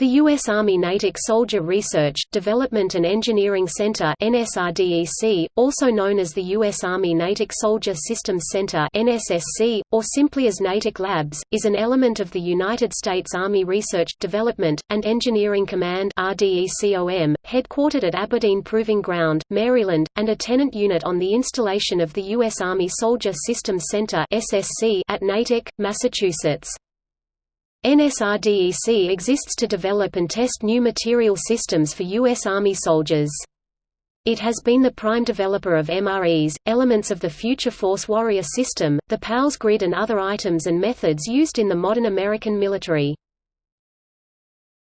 The U.S. Army Natick Soldier Research, Development and Engineering Center NSRDEC, also known as the U.S. Army Natick Soldier Systems Center NSSC, or simply as Natick Labs, is an element of the United States Army Research, Development, and Engineering Command headquartered at Aberdeen Proving Ground, Maryland, and a tenant unit on the installation of the U.S. Army Soldier Systems Center SSC at Natick, Massachusetts. NSRDEC exists to develop and test new material systems for U.S. Army soldiers. It has been the prime developer of MREs, elements of the Future Force Warrior system, the PALS grid and other items and methods used in the modern American military.